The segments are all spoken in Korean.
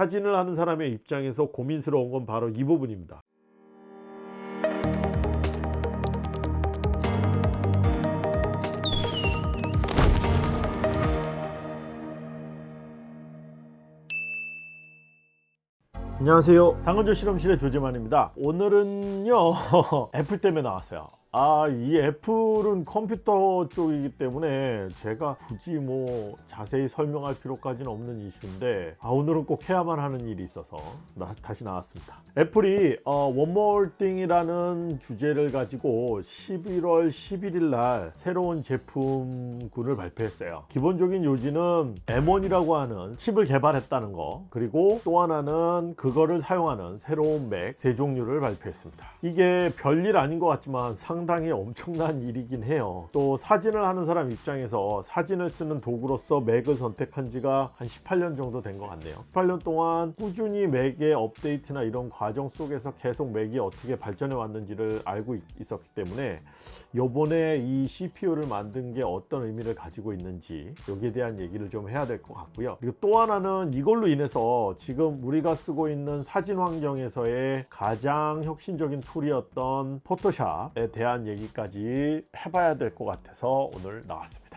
사진을 하는 사람의 입장에서 고민스러운 건 바로 이 부분입니다. 안녕하세요. 당근조 실험실의 조재만입니다. 오늘은요 애플 때문에 나왔어요 아 이 애플은 컴퓨터 쪽이기 때문에 제가 굳이 뭐 자세히 설명할 필요까지는 없는 이슈인데 아 오늘은 꼭 해야만 하는 일이 있어서 나, 다시 나왔습니다. 애플이 어, One More Thing이라는 주제를 가지고 11월 11일 날 새로운 제품군을 발표했어요. 기본적인 요지는 M1이라고 하는 칩을 개발했다는 거 그리고 또 하나는 그거를 사용하는 새로운 맥 세 종류를 발표했습니다. 이게 별일 아닌 것 같지만 상 당히 엄청난 일이긴 해요. 또 사진을 하는 사람 입장에서 사진을 쓰는 도구로서 맥을 선택한 지가 한 18년 정도 된 것 같네요. 18년 동안 꾸준히 맥의 업데이트나 이런 과정 속에서 계속 맥이 어떻게 발전해 왔는지를 알고 있었기 때문에 요번에 이 CPU를 만든 게 어떤 의미를 가지고 있는지 여기에 대한 얘기를 좀 해야 될 것 같고요. 그리고 또 하나는 이걸로 인해서 지금 우리가 쓰고 있는 사진 환경에서의 가장 혁신적인 tool이었던 포토샵에 대한 얘기까지 해봐야 될 것 같아서 오늘 나왔습니다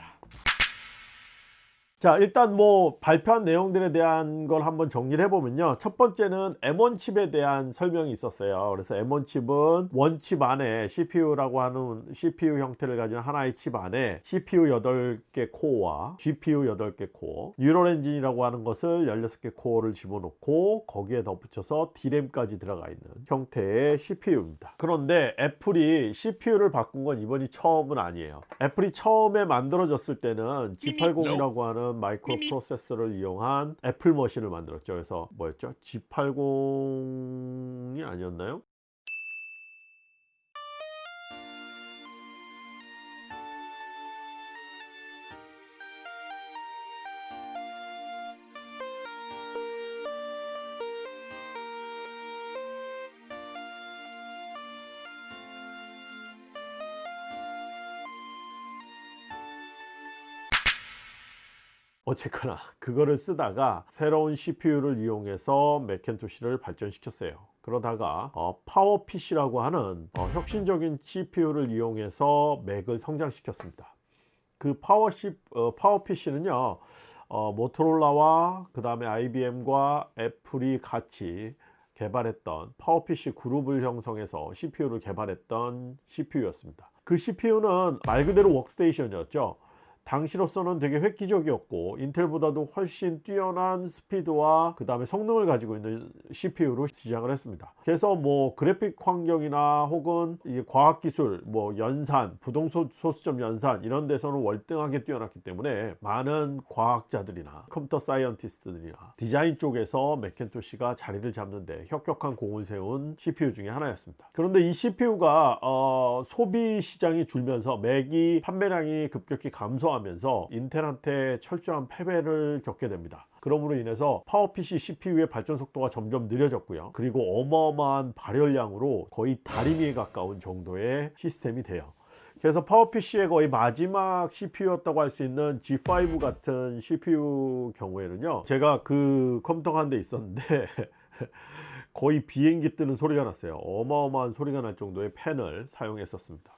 자 일단 뭐 발표한 내용들에 대한 걸 한번 정리를 해보면요. 첫 번째는 M1 칩에 대한 설명이 있었어요. 그래서 M1 칩은 one chip 안에 CPU라고 하는 CPU 형태를 가진 하나의 칩 안에 CPU 8개 코어와 GPU 8개 코어 neural engine이라고 하는 것을 16개 코어를 집어넣고 거기에 덧붙여서 D램까지 들어가 있는 형태의 CPU입니다. 그런데 애플이 CPU를 바꾼 건 이번이 처음은 아니에요. 애플이 처음에 만들어졌을 때는 G80이라고 하는 마이크로 프로세서를 이용한 애플 머신을 만들었죠. 그래서 뭐였죠? G80이 아니었나요 어쨌거나 그거를 쓰다가 새로운 CPU를 이용해서 맥켄토시를 발전시켰어요. 그러다가 어, 파워 PC라고 하는 어, 혁신적인 CPU를 이용해서 맥을 성장시켰습니다. 그 파워, C, 어, 파워 PC는요 어, 모토롤라와 그 다음에 IBM과 애플이 같이 개발했던 파워PC 그룹을 형성해서 CPU를 개발했던 CPU였습니다. 그 CPU는 말 그대로 워크스테이션이었죠 당시로서는 되게 획기적이었고 인텔보다도 훨씬 뛰어난 스피드와 그 다음에 성능을 가지고 있는 CPU로 시작을 했습니다. 그래서 뭐 그래픽 환경이나 혹은 과학기술 뭐 연산 부동소수점 연산 이런 데서는 월등하게 뛰어났기 때문에 많은 과학자들이나 computer scientist들이나 디자인 쪽에서 맥켄토시가 자리를 잡는데 혁혁한 공을 세운 CPU 중에 하나였습니다. 그런데 이 CPU가 어, 소비 시장이 줄면서 맥이 판매량이 급격히 감소 하면서 인텔한테 철저한 패배를 겪게 됩니다. 그러므로 인해서 파워PC CPU의 발전 속도가 점점 느려졌고요. 그리고 어마어마한 발열량으로 거의 다리미에 가까운 정도의 시스템이 돼요. 그래서 파워PC의 거의 마지막 CPU였다고 할 수 있는 G5 같은 CPU 경우에는요 제가 그 컴퓨터가 한 대 있었는데 거의 비행기 뜨는 소리가 났어요. 어마어마한 소리가 날 정도의 팬을 사용했었습니다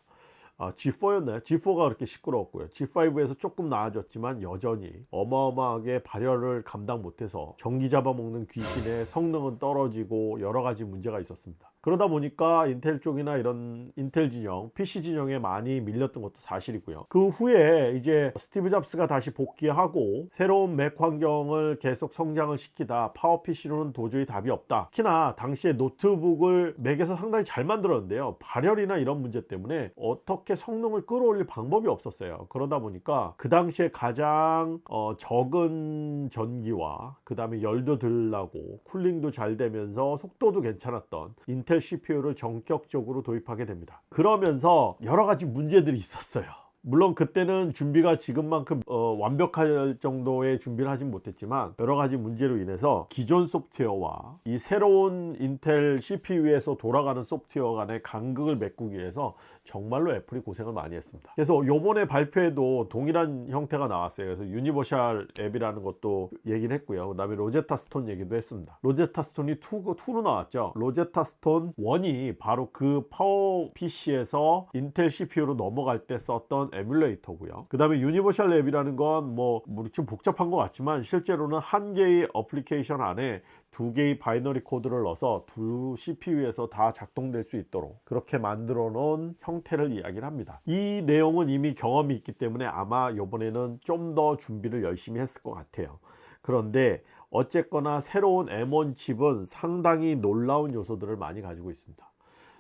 아, G4였나요? G4가 그렇게 시끄러웠고요. G5에서 조금 나아졌지만 여전히 어마어마하게 발열을 감당 못해서 전기 잡아먹는 귀신에 성능은 떨어지고 여러가지 문제가 있었습니다. 그러다 보니까 인텔 쪽이나 이런 인텔 진영 PC 진영에 많이 밀렸던 것도 사실이고요. 그 후에 이제 스티브 잡스가 다시 복귀하고 새로운 맥 환경을 계속 성장을 시키다 파워 PC로는 도저히 답이 없다. 특히나 당시에 노트북을 맥에서 상당히 잘 만들었는데요. 발열이나 이런 문제 때문에 어떻게 성능을 끌어올릴 방법이 없었어요. 그러다 보니까 그 당시에 가장 어 적은 전기와 그 다음에 열도 덜 나고 cooling도 잘 되면서 속도도 괜찮았던 인텔 CPU를 전격적으로 도입하게 됩니다. 그러면서 여러가지 문제들이 있었어요. 물론 그때는 준비가 지금만큼 어, 완벽할 정도의 준비를 하진 못했지만 여러가지 문제로 인해서 기존 소프트웨어와 이 새로운 인텔 CPU에서 돌아가는 소프트웨어 간의 간극을 메꾸기 위해서 정말로 애플이 고생을 많이 했습니다. 그래서 요번에 발표에도 동일한 형태가 나왔어요. 그래서 universal 앱이라는 것도 얘기를 했고요. 그 다음에 로제타 스톤 얘기도 했습니다. 로제타 스톤이 2, 2로 나왔죠. 로제타 스톤 1이 바로 그 파워 PC에서 인텔 CPU로 넘어갈 때 썼던 emulator고요. 그 다음에 universal 앱이라는 건 뭐 뭐 이렇게 복잡한 것 같지만 실제로는 한 개의 어플리케이션 안에 두 개의 binary code를 넣어서 두 CPU에서 다 작동될 수 있도록 그렇게 만들어 놓은 형태를 이야기를 합니다. 이 내용은 이미 경험이 있기 때문에 아마 이번에는 좀 더 준비를 열심히 했을 것 같아요. 그런데 어쨌거나 새로운 M1 칩은 상당히 놀라운 요소들을 많이 가지고 있습니다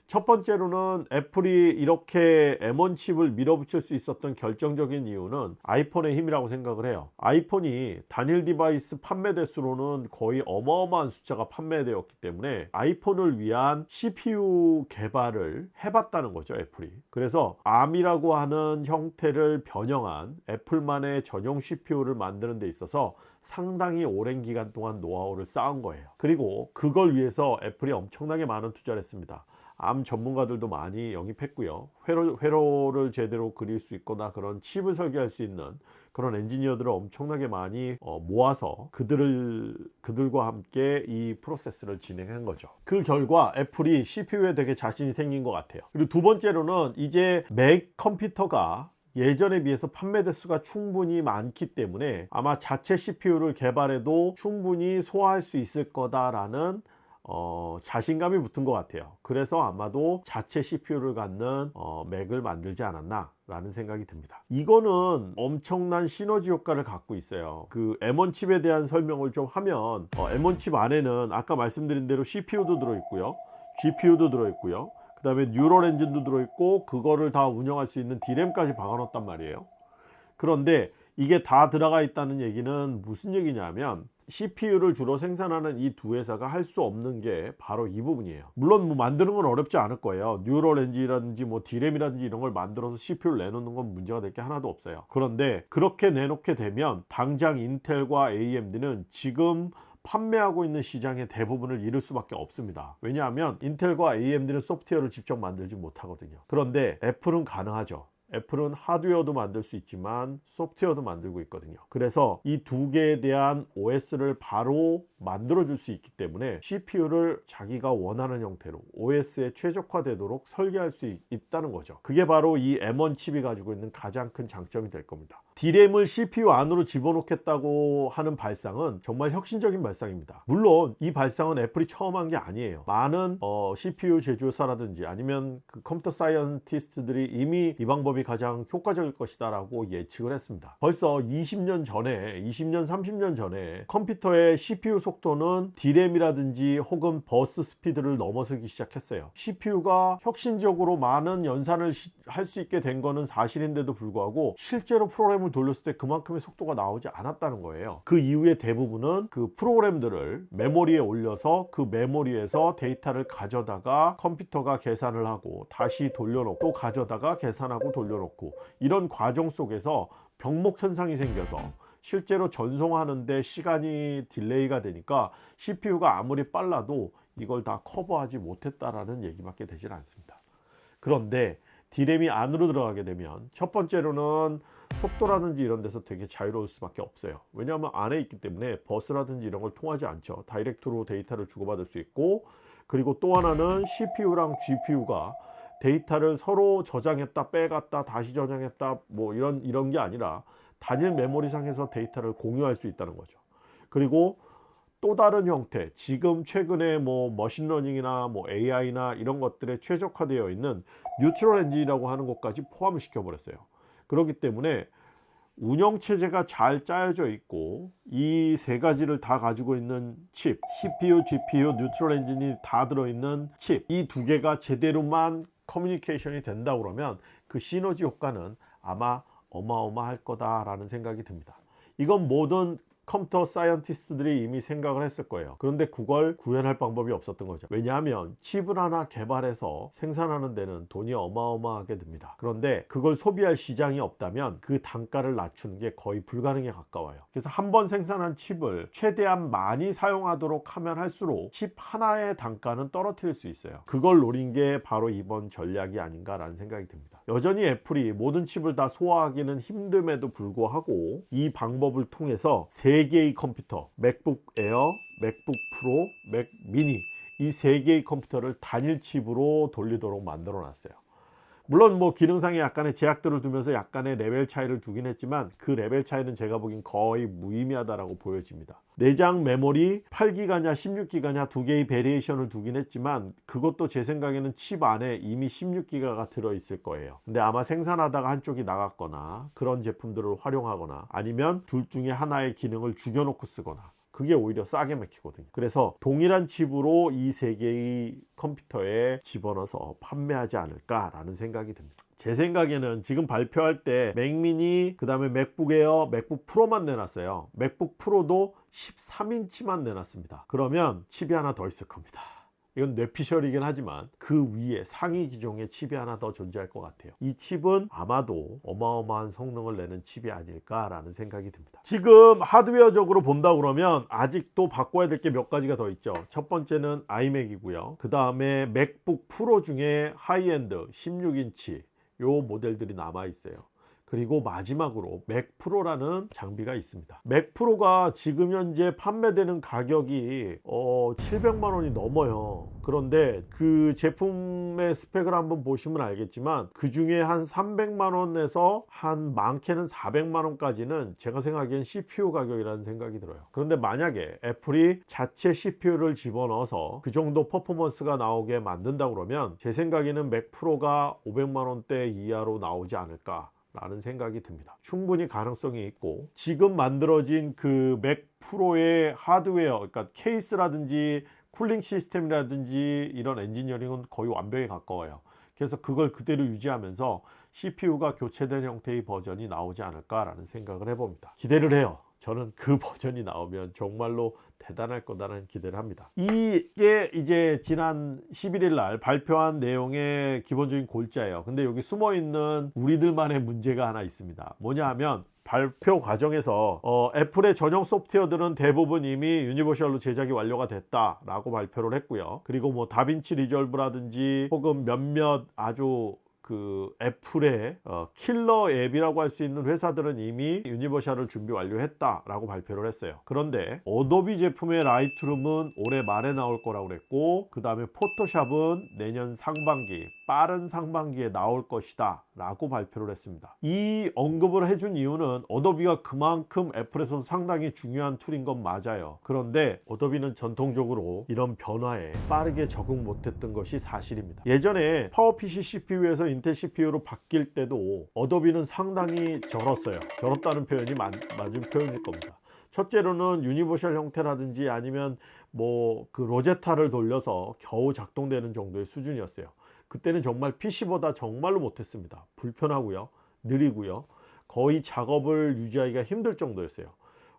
첫 번째로는 애플이 이렇게 M1 칩을 밀어붙일 수 있었던 결정적인 이유는 아이폰의 힘이라고 생각을 해요. 아이폰이 단일 device 판매 대수로는 거의 어마어마한 숫자가 판매되었기 때문에 아이폰을 위한 CPU 개발을 해봤다는 거죠 애플이. 그래서 ARM이라고 하는 형태를 변형한 애플만의 전용 CPU를 만드는 데 있어서 상당히 오랜 기간 동안 노하우를 쌓은 거예요. 그리고 그걸 위해서 애플이 엄청나게 많은 투자를 했습니다 암 전문가들도 많이 영입했고요. 회로, 회로를 제대로 그릴 수 있거나 그런 칩을 설계할 수 있는 그런 엔지니어들을 엄청나게 많이 어, 모아서 그들을 그들과 함께 이 프로세스를 진행한 거죠. 그 결과 애플이 CPU에 되게 자신이 생긴 것 같아요. 그리고 두 번째로는 이제 맥 컴퓨터가 예전에 비해서 판매 대수가 충분히 많기 때문에 아마 자체 CPU를 개발해도 충분히 소화할 수 있을 거다라는 어, 자신감이 붙은 것 같아요. 그래서 아마도 자체 CPU를 갖는 어, 맥을 만들지 않았나 라는 생각이 듭니다. 이거는 엄청난 시너지 효과를 갖고 있어요. 그 M1 칩에 대한 설명을 좀 하면 어, M1 칩 안에는 아까 말씀드린 대로 CPU도 들어있고요. GPU도 들어있고요. 그 다음에 neural engine도 들어있고 그거를 다 운영할 수 있는 D램까지 박아놓았단 말이에요. 그런데 이게 다 들어가 있다는 얘기는 무슨 얘기냐면 CPU를 주로 생산하는 이 두 회사가 할 수 없는 게 바로 이 부분이에요. 물론 뭐 만드는 건 어렵지 않을 거예요. neural engine이라든지 뭐 D램이라든지 이런 걸 만들어서 CPU를 내놓는 건 문제가 될 게 하나도 없어요. 그런데 그렇게 내놓게 되면 당장 인텔과 AMD는 지금 판매하고 있는 시장의 대부분을 잃을 수밖에 없습니다. 왜냐하면 인텔과 AMD는 소프트웨어를 직접 만들지 못하거든요. 그런데 애플은 가능하죠 애플은 하드웨어도 만들 수 있지만 소프트웨어도 만들고 있거든요. 그래서 이 두 개에 대한 OS를 바로 만들어 줄 수 있기 때문에 CPU를 자기가 원하는 형태로 OS에 최적화되도록 설계할 수 있, 있다는 거죠. 그게 바로 이 M1 칩이 가지고 있는 가장 큰 장점이 될 겁니다. D램을 CPU 안으로 집어넣겠다고 하는 발상은 정말 혁신적인 발상입니다. 물론 이 발상은 애플이 처음 한 게 아니에요. 많은 어, CPU 제조사라든지 아니면 그 computer scientist들이 이미 이 방법이 가장 효과적일 것이다 라고 예측을 했습니다. 벌써 20년 전에 20년 30년 전에 컴퓨터의 CPU 속도는 D램이라든지 혹은 bus speed를 넘어서기 시작했어요. CPU가 혁신적으로 많은 연산을 할 수 있게 된 거는 사실인데도 불구하고 실제로 프로그램을 돌렸을 때 그만큼의 속도가 나오지 않았다는 거예요. 그 이후에 대부분은 그 프로그램들을 메모리에 올려서 그 메모리에서 데이터를 가져다가 컴퓨터가 계산을 하고 다시 돌려놓고 또 가져다가 계산하고 돌려놓고 이런 과정 속에서 병목 현상이 생겨서 실제로 전송하는데 시간이 delay가 되니까 CPU가 아무리 빨라도 이걸 다 커버하지 못했다라는 얘기밖에 되질 않습니다. 그런데 D램이 안으로 들어가게 되면 첫 번째로는 속도라든지 이런 데서 되게 자유로울 수밖에 없어요. 왜냐하면 안에 있기 때문에 버스라든지 이런 걸 통하지 않죠. 다이렉트로 데이터를 주고받을 수 있고 그리고 또 하나는 CPU랑 GPU가 데이터를 서로 저장했다 빼갔다 다시 저장했다 뭐 이런 이런 게 아니라 단일 메모리 상에서 데이터를 공유할 수 있다는 거죠. 그리고 또 다른 형태 지금 최근에 뭐 머신러닝이나 뭐 AI나 이런 것들에 최적화되어 있는 neutral engine이라고 하는 것까지 포함을 시켜 버렸어요. 그렇기 때문에 운영체제가 잘 짜여져 있고 이 세 가지를 다 가지고 있는 칩 CPU, GPU, neutral engine이 다 들어있는 칩 이 두 개가 제대로만 커뮤니케이션이 된다 그러면 그 시너지 효과는 아마 어마어마할 거다라는 생각이 듭니다. 이건 모든 computer scientist들이 이미 생각을 했을 거예요. 그런데 그걸 구현할 방법이 없었던 거죠. 왜냐하면 칩을 하나 개발해서 생산하는 데는 돈이 어마어마하게 듭니다. 그런데 그걸 소비할 시장이 없다면 그 단가를 낮추는 게 거의 불가능에 가까워요. 그래서 한 번 생산한 칩을 최대한 많이 사용하도록 하면 할수록 칩 하나의 단가는 떨어뜨릴 수 있어요. 그걸 노린 게 바로 이번 전략이 아닌가 라는 생각이 듭니다. 여전히 애플이 모든 칩을 다 소화하기는 힘듦에도 불구하고 이 방법을 통해서 세 개의 컴퓨터 맥북 에어, 맥북 프로, 맥 미니 이세 개의 컴퓨터를 단일 칩으로 돌리도록 만들어 놨어요 물론 뭐 기능상에 약간의 제약들을 두면서 약간의 레벨 차이를 두긴 했지만 그 레벨 차이는 제가 보기엔 거의 무의미하다라고 보여집니다. 내장 메모리 8기가냐 16기가냐 두 개의 variation을 두긴 했지만 그것도 제 생각에는 칩 안에 이미 16기가가 들어 있을 거예요. 근데 아마 생산하다가 한쪽이 나갔거나 그런 제품들을 활용하거나 아니면 둘 중에 하나의 기능을 죽여놓고 쓰거나 그게 오히려 싸게 맥히거든요. 그래서 동일한 칩으로 이 세 개의 컴퓨터에 집어넣어서 판매하지 않을까 라는 생각이 듭니다. 제 생각에는 지금 발표할 때 맥미니 그 다음에 맥북 에어 맥북 프로만 내놨어요. 맥북 프로도 13인치만 내놨습니다. 그러면 칩이 하나 더 있을 겁니다 이건 뇌피셜이긴 하지만 그 위에 상위 기종의 칩이 하나 더 존재할 것 같아요. 이 칩은 아마도 어마어마한 성능을 내는 칩이 아닐까 라는 생각이 듭니다. 지금 하드웨어적으로 본다 그러면 아직도 바꿔야 될 게 몇 가지가 더 있죠. 첫 번째는 아이맥이고요. 그 다음에 맥북 프로 중에 하이엔드 16인치 요 모델들이 남아 있어요 그리고 마지막으로 맥 프로라는 장비가 있습니다. 맥 프로가 지금 현재 판매되는 가격이 어 700만 원이 넘어요. 그런데 그 제품의 스펙을 한번 보시면 알겠지만 그 중에 한 300만 원에서 한 많게는 400만 원까지는 제가 생각하기엔 CPU 가격이라는 생각이 들어요. 그런데 만약에 애플이 자체 CPU를 집어넣어서 그 정도 퍼포먼스가 나오게 만든다 그러면 제 생각에는 맥 프로가 500만 원대 이하로 나오지 않을까 라는 생각이 듭니다. 충분히 가능성이 있고 지금 만들어진 그 맥 프로의 하드웨어 그러니까 케이스라든지 cooling 시스템이라든지 이런 엔지니어링은 거의 완벽에 가까워요. 그래서 그걸 그대로 유지하면서 CPU가 교체된 형태의 버전이 나오지 않을까 라는 생각을 해봅니다. 기대를 해요 저는 그 버전이 나오면 정말로 대단할 거다라는 기대를 합니다. 이게 이제 지난 11일 날 발표한 내용의 기본적인 골자예요. 근데 여기 숨어 있는 우리들만의 문제가 하나 있습니다. 뭐냐 하면 발표 과정에서 어, 애플의 전용 소프트웨어들은 대부분 이미 universal로 제작이 완료가 됐다 라고 발표를 했고요. 그리고 뭐 다빈치 리졸브라든지 혹은 몇몇 아주 그 애플의 어, killer app이라고 할 수 있는 회사들은 이미 universal을 준비 완료했다 라고 발표를 했어요. 그런데 어도비 제품의 라이트룸은 올해 말에 나올 거라고 그랬고 그 다음에 포토샵은 내년 상반기 빠른 상반기에 나올 것이다 라고 발표를 했습니다. 이 언급을 해준 이유는 어도비가 그만큼 애플에서 상당히 중요한 툴인 건 맞아요. 그런데 어도비는 전통적으로 이런 변화에 빠르게 적응 못했던 것이 사실입니다. 예전에 파워PC CPU에서 인텔 CPU로 바뀔 때도 어도비는 상당히 절었어요. 절었다는 표현이 맞, 맞은 표현일 겁니다. 첫째로는 universal 형태라든지 아니면 뭐 그 로제타를 돌려서 겨우 작동되는 정도의 수준이었어요. 그때는 정말 PC보다 정말로 못했습니다. 불편하고요. 느리고요. 거의 작업을 유지하기가 힘들 정도였어요.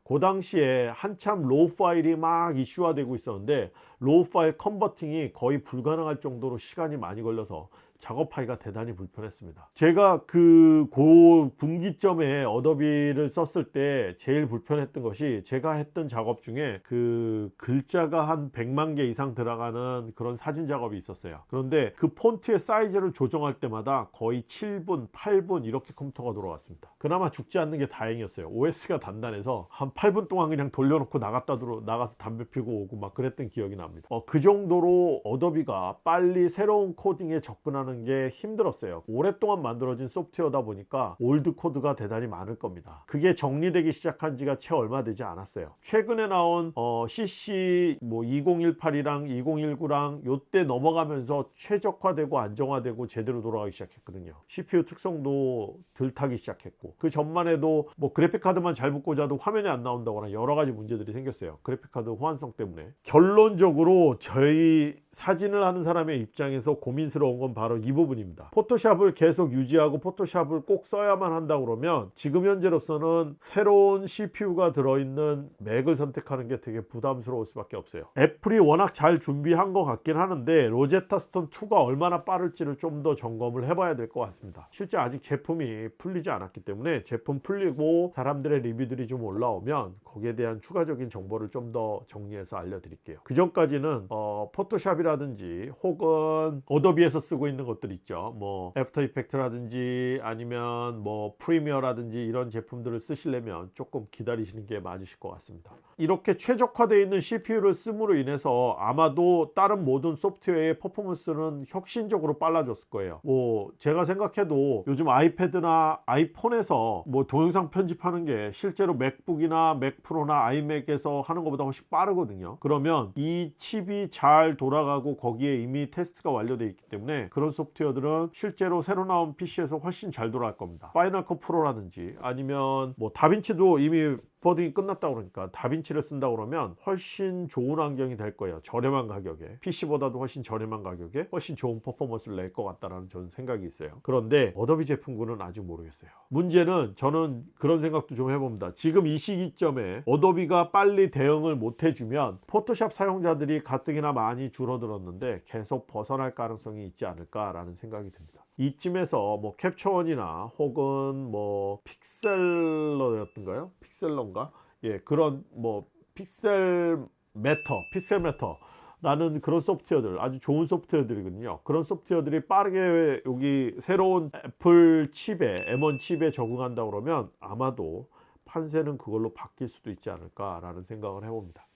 그 당시에 한참 RAW 파일이 막 이슈화되고 있었는데 RAW 파일 converting이 거의 불가능할 정도로 시간이 많이 걸려서 작업하기가 대단히 불편했습니다. 제가 그 고 분기점에 어도비를 썼을 때 제일 불편했던 것이 제가 했던 작업 중에 그 글자가 한 100만 개 이상 들어가는 그런 사진 작업이 있었어요. 그런데 그 폰트의 사이즈를 조정할 때마다 거의 7분 8분 이렇게 컴퓨터가 돌아갔습니다. 그나마 죽지 않는 게 다행이었어요. OS가 단단해서 한 8분 동안 그냥 돌려놓고 나갔다 들어 나가서 담배 피고 오고 막 그랬던 기억이 납니다. 어, 그 정도로 어도비가 빨리 새로운 코딩에 접근하는 하는 게 힘들었어요. 오랫동안 만들어진 소프트웨어다 보니까 old code가 대단히 많을 겁니다. 그게 정리되기 시작한 지가 채 얼마 되지 않았어요. 최근에 나온 어, CC 뭐 2018이랑 2019랑 요때 넘어가면서 최적화되고 안정화되고 제대로 돌아가기 시작했거든요. CPU 특성도 덜 타기 시작했고 그 전만 해도 뭐 그래픽카드만 잘못 꽂아도 화면이 안 나온다거나 여러가지 문제들이 생겼어요. 그래픽카드 호환성 때문에. 결론적으로 저희 사진을 하는 사람의 입장에서 고민스러운 건 바로 바로 이 부분입니다. 포토샵을 계속 유지하고 포토샵을 꼭 써야만 한다 그러면 지금 현재로서는 새로운 CPU가 들어있는 맥을 선택하는 게 되게 부담스러울 수밖에 없어요. 애플이 워낙 잘 준비한 것 같긴 하는데 로제타 스톤 2가 얼마나 빠를지를 좀 더 점검을 해봐야 될 것 같습니다. 실제 아직 제품이 풀리지 않았기 때문에 제품 풀리고 사람들의 리뷰들이 좀 올라오면 거기에 대한 추가적인 정보를 좀 더 정리해서 알려드릴게요. 그 전까지는 어, 포토샵이라든지 혹은 어도비에서 쓰고 있는 것들 있죠. 뭐 애프터 이펙트라든지 아니면 뭐 프리미어라든지 이런 제품들을 쓰시려면 조금 기다리시는 게 맞으실 것 같습니다. 이렇게 최적화되어 있는 CPU를 씀으로 인해서 아마도 다른 모든 소프트웨어의 퍼포먼스는 혁신적으로 빨라졌을 거예요. 뭐 제가 생각해도 요즘 아이패드나 아이폰에서 뭐 동영상 편집하는 게 실제로 맥북이나 맥프로나 아이맥에서 하는 것보다 훨씬 빠르거든요. 그러면 이 칩이 잘 돌아가고 거기에 이미 테스트가 완료되어 있기 때문에 그런 소프트웨어들은 실제로 새로 나온 PC에서 훨씬 잘 돌아갈 겁니다. 파이널 컷 프로라든지 아니면 뭐 다빈치도 이미 porting이 끝났다 그러니까 다빈치를 쓴다 그러면 훨씬 좋은 환경이 될 거예요. 저렴한 가격에 PC보다도 훨씬 저렴한 가격에 훨씬 좋은 퍼포먼스를 낼 것 같다라는 저는 생각이 있어요. 그런데 어도비 제품군은 아직 모르겠어요. 문제는 저는 그런 생각도 좀 해봅니다. 지금 이 시기점에 어도비가 빨리 대응을 못 해주면 포토샵 사용자들이 가뜩이나 많이 줄어들었는데 계속 벗어날 가능성이 있지 않을까 라는 생각이 듭니다. 이쯤에서 뭐 캡처원이나 혹은 뭐 픽셀러였던가요? 픽셀러인가? 예, 그런 뭐 Pixelmator, Pixelmator 라는 그런 소프트웨어들 아주 좋은 소프트웨어들이거든요 그런 소프트웨어들이 빠르게 여기 새로운 애플 칩에 M1 칩에 적응한다 그러면 아마도 판세는 그걸로 바뀔 수도 있지 않을까 라는 생각을 해봅니다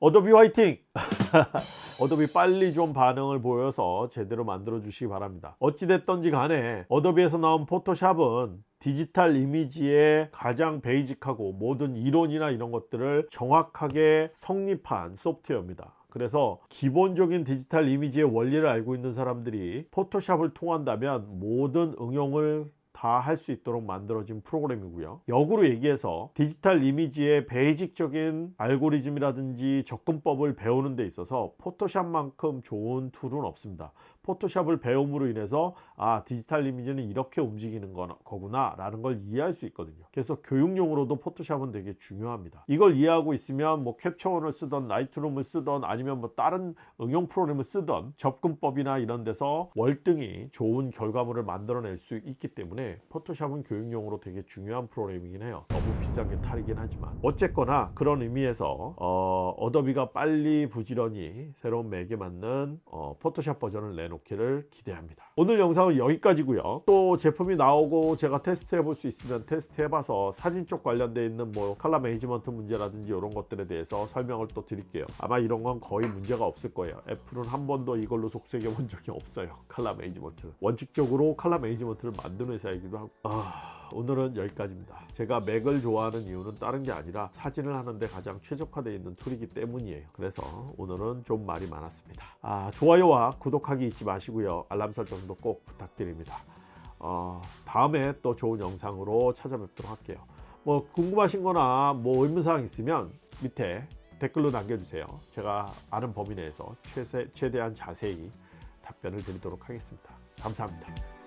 어도비 화이팅! 어도비 빨리 좀 반응을 보여서 제대로 만들어 주시기 바랍니다 어찌됐던지 간에 어도비에서 나온 포토샵은 디지털 이미지의 가장 basic하고 모든 이론이나 이런 것들을 정확하게 정립한 소프트웨어입니다 그래서 기본적인 디지털 이미지의 원리를 알고 있는 사람들이 포토샵을 통한다면 모든 응용을 다 할 수 있도록 만들어진 프로그램이고요. 역으로 얘기해서 디지털 이미지의 basic적인 알고리즘이라든지 접근법을 배우는 데 있어서 포토샵만큼 좋은 툴은 없습니다 포토샵을 배움으로 인해서 아 디지털 이미지는 이렇게 움직이는 거구나 라는 걸 이해할 수 있거든요. 그래서 교육용으로도 포토샵은 되게 중요합니다. 이걸 이해하고 있으면 뭐 캡처원을 쓰던 라이트룸을 쓰던 아니면 뭐 다른 응용 프로그램을 쓰던 접근법이나 이런 데서 월등히 좋은 결과물을 만들어낼 수 있기 때문에 포토샵은 교육용으로 되게 중요한 프로그램이긴 해요. 너무 비싼 게 탈이긴 하지만. 어쨌거나 그런 의미에서 어, 어도비가 빨리 부지런히 새로운 맥에 맞는 어, 포토샵 버전을 내놓기를 기대합니다. 오늘 영상은 여기까지고요. 또 제품이 나오고 제가 테스트 해 볼 수 있으면 테스트 해 봐서 사진 쪽 관련되어 있는 뭐 color management 문제라든지 이런 것들에 대해서 설명을 또 드릴게요. 아마 이런 건 거의 문제가 없을 거예요. 애플은 한 번도 이걸로 속썩여 본 적이 없어요. color management 원칙적으로 칼라 매니지먼트를 만드는 회사이기도 하고. 아... 오늘은 여기까지입니다. 제가 맥을 좋아하는 이유는 다른 게 아니라 사진을 하는데 가장 최적화되어 있는 툴이기 때문이에요. 그래서 오늘은 좀 말이 많았습니다. 아, 좋아요와 구독하기 잊지 마시고요. 알람 설정도 꼭 부탁드립니다. 어, 다음에 또 좋은 영상으로 찾아뵙도록 할게요. 뭐 궁금하신 거나 뭐 의문사항 있으면 밑에 댓글로 남겨주세요. 제가 아는 범위 내에서 최세, 최대한 자세히 답변을 드리도록 하겠습니다. 감사합니다